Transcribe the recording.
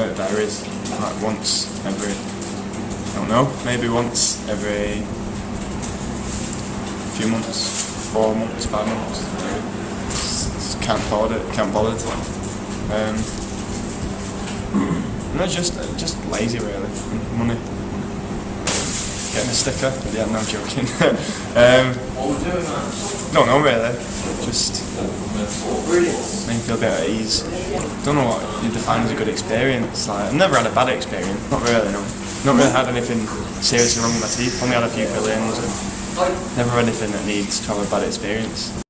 uh, diaries, like once every, I don't know, maybe once every few months, four months, five months. Maybe. Can't afford it, can't bother to. Um, no, just just lazy really. Money. Getting a sticker. Yeah, no joking. um, What we're doing, man? don't know really. Just Brilliant. make me feel bit at ease. Don't know what you define as a good experience. Like I've never had a bad experience. Not really, no. Not really had anything seriously wrong with my teeth. Only had a few fill-ins. and Never had anything that needs to have a bad experience.